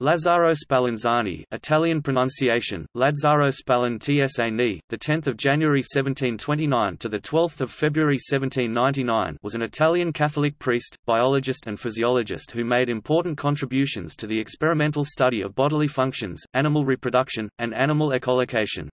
Lazzaro Spallanzani, Italian pronunciation: Lazzaro Spallan Tsani, the 10th of January 1729 to the 12th of February 1799, was an Italian Catholic priest, biologist and physiologist who made important contributions to the experimental study of bodily functions, animal reproduction, and animal echolocation.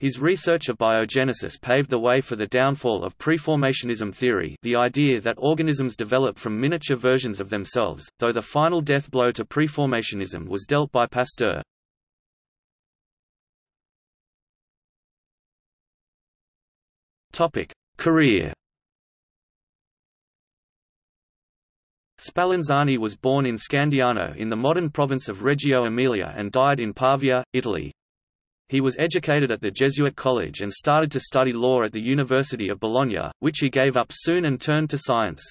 His research of biogenesis paved the way for the downfall of preformationism theory the idea that organisms develop from miniature versions of themselves, though the final death blow to preformationism was dealt by Pasteur. Career Spallanzani was born in Scandiano in the modern province of Reggio Emilia and died in Pavia, Italy. He was educated at the Jesuit college and started to study law at the University of Bologna, which he gave up soon and turned to science.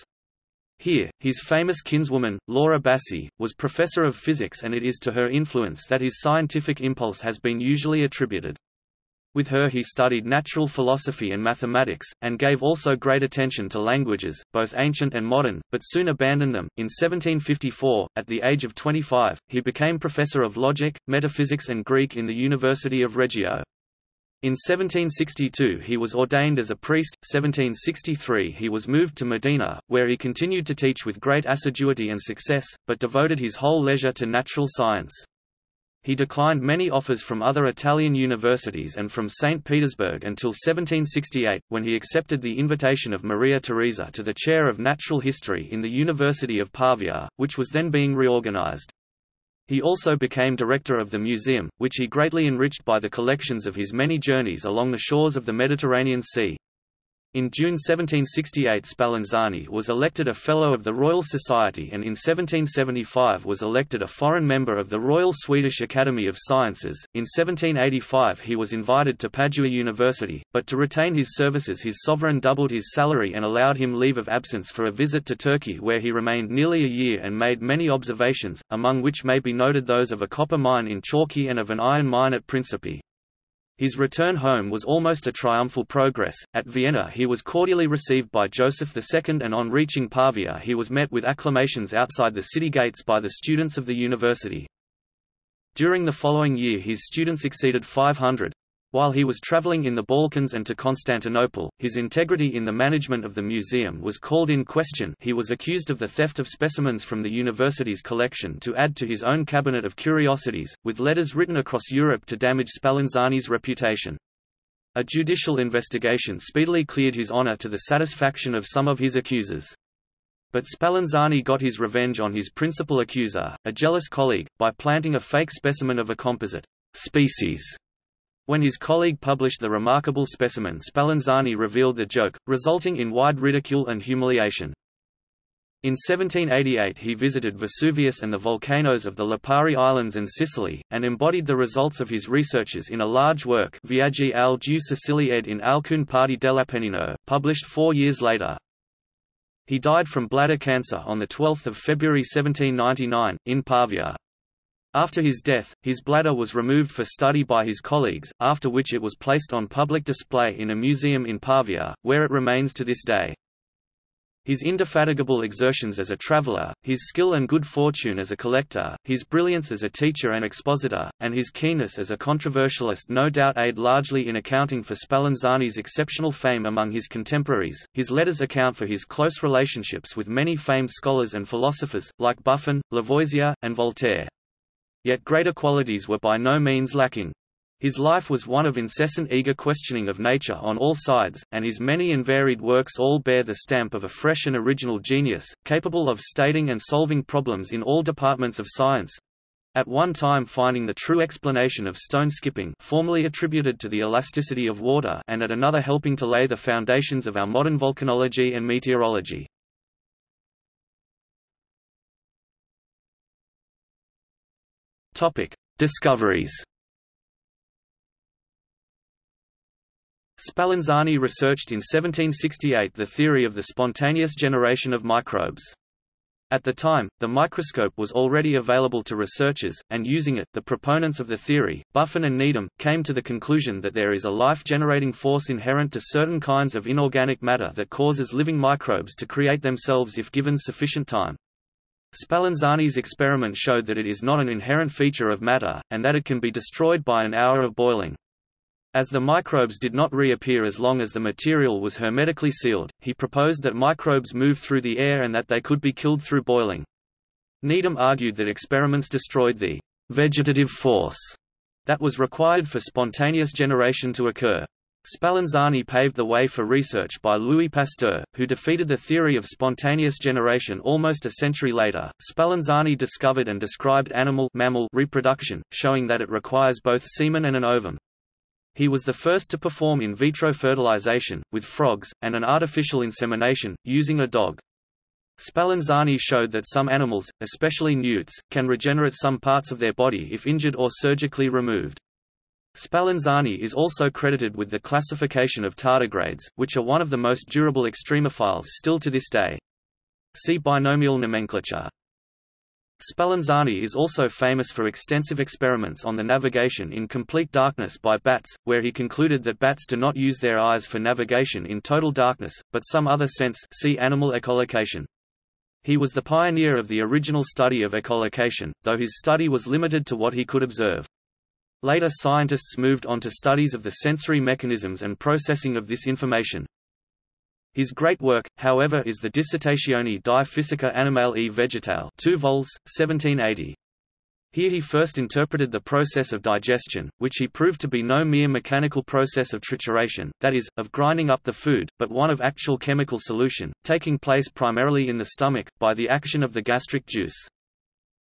Here, his famous kinswoman, Laura Bassi, was professor of physics and it is to her influence that his scientific impulse has been usually attributed. With her he studied natural philosophy and mathematics, and gave also great attention to languages, both ancient and modern, but soon abandoned them. In 1754, at the age of 25, he became professor of logic, metaphysics and Greek in the University of Reggio. In 1762 he was ordained as a priest, 1763 he was moved to Modena, where he continued to teach with great assiduity and success, but devoted his whole leisure to natural science. He declined many offers from other Italian universities and from St. Petersburg until 1768, when he accepted the invitation of Maria Theresa to the chair of natural history in the University of Pavia, which was then being reorganized. He also became director of the museum, which he greatly enriched by the collections of his many journeys along the shores of the Mediterranean Sea. In June 1768 Spallanzani was elected a Fellow of the Royal Society and in 1775 was elected a foreign member of the Royal Swedish Academy of Sciences. In 1785 he was invited to Padua University, but to retain his services his sovereign doubled his salary and allowed him leave of absence for a visit to Turkey where he remained nearly a year and made many observations, among which may be noted those of a copper mine in Chalki and of an iron mine at Principi. His return home was almost a triumphal progress. At Vienna he was cordially received by Joseph II and on reaching Pavia he was met with acclamations outside the city gates by the students of the university. During the following year his students exceeded 500, while he was traveling in the Balkans and to Constantinople, his integrity in the management of the museum was called in question he was accused of the theft of specimens from the university's collection to add to his own cabinet of curiosities, with letters written across Europe to damage Spallanzani's reputation. A judicial investigation speedily cleared his honor to the satisfaction of some of his accusers. But Spallanzani got his revenge on his principal accuser, a jealous colleague, by planting a fake specimen of a composite species when his colleague published the remarkable specimen Spallanzani revealed the joke, resulting in wide ridicule and humiliation. In 1788 he visited Vesuvius and the volcanoes of the Lipari Islands and Sicily, and embodied the results of his researches in a large work Viaggi alle due Sicilie ed in alcune parti dell'Appennino, published four years later. He died from bladder cancer on 12 February 1799, in Pavia. After his death, his bladder was removed for study by his colleagues, after which it was placed on public display in a museum in Pavia, where it remains to this day. His indefatigable exertions as a traveller, his skill and good fortune as a collector, his brilliance as a teacher and expositor, and his keenness as a controversialist no doubt aid largely in accounting for Spallanzani's exceptional fame among his contemporaries. His letters account for his close relationships with many famed scholars and philosophers, like Buffon, Lavoisier, and Voltaire. Yet greater qualities were by no means lacking. His life was one of incessant eager questioning of nature on all sides, and his many and varied works all bear the stamp of a fresh and original genius, capable of stating and solving problems in all departments of science. At one time finding the true explanation of stone skipping formerly attributed to the elasticity of water and at another helping to lay the foundations of our modern volcanology and meteorology. Topic: Discoveries. Spallanzani researched in 1768 the theory of the spontaneous generation of microbes. At the time, the microscope was already available to researchers, and using it, the proponents of the theory, Buffon and Needham, came to the conclusion that there is a life-generating force inherent to certain kinds of inorganic matter that causes living microbes to create themselves if given sufficient time. Spallanzani's experiment showed that it is not an inherent feature of matter, and that it can be destroyed by an hour of boiling. As the microbes did not reappear as long as the material was hermetically sealed, he proposed that microbes move through the air and that they could be killed through boiling. Needham argued that experiments destroyed the vegetative force that was required for spontaneous generation to occur. Spallanzani paved the way for research by Louis Pasteur, who defeated the theory of spontaneous generation almost a century later. Spallanzani discovered and described animal mammal reproduction, showing that it requires both semen and an ovum. He was the first to perform in vitro fertilization, with frogs, and an artificial insemination, using a dog. Spallanzani showed that some animals, especially newts, can regenerate some parts of their body if injured or surgically removed. Spallanzani is also credited with the classification of tardigrades, which are one of the most durable extremophiles still to this day. See binomial nomenclature. Spallanzani is also famous for extensive experiments on the navigation in complete darkness by bats, where he concluded that bats do not use their eyes for navigation in total darkness, but some other sense see animal echolocation. He was the pioneer of the original study of echolocation, though his study was limited to what he could observe. Later scientists moved on to studies of the sensory mechanisms and processing of this information. His great work, however is the Dissertazioni di Fisica Animale e Vegetale 2 vols, 1780. Here he first interpreted the process of digestion, which he proved to be no mere mechanical process of trituration, that is, of grinding up the food, but one of actual chemical solution, taking place primarily in the stomach, by the action of the gastric juice.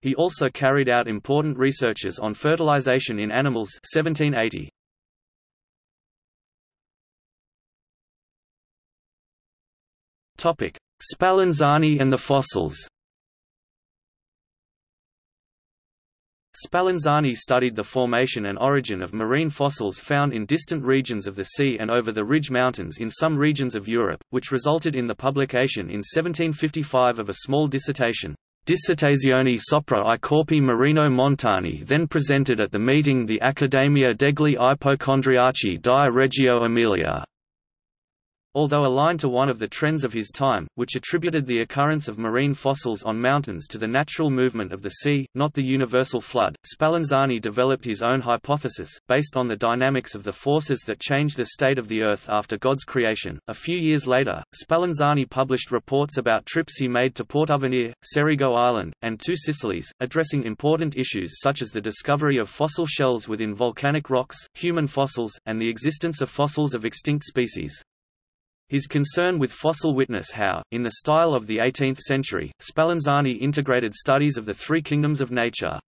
He also carried out important researches on fertilization in animals 1780. Topic: Spallanzani and the fossils. Spallanzani studied the formation and origin of marine fossils found in distant regions of the sea and over the Ridge Mountains in some regions of Europe, which resulted in the publication in 1755 of a small dissertation, Dissertazione sopra i corpi marino montani then presented at the meeting the Accademia degli Ipocondriaci di Reggio Emilia. Although aligned to one of the trends of his time, which attributed the occurrence of marine fossils on mountains to the natural movement of the sea, not the universal flood, Spallanzani developed his own hypothesis, based on the dynamics of the forces that change the state of the Earth after God's creation. A few years later, Spallanzani published reports about trips he made to Portovenere, Cerigo Island, and two Sicilies, addressing important issues such as the discovery of fossil shells within volcanic rocks, human fossils, and the existence of fossils of extinct species. His concern with fossil witness how, in the style of the 18th century, Spallanzani integrated studies of the three kingdoms of nature.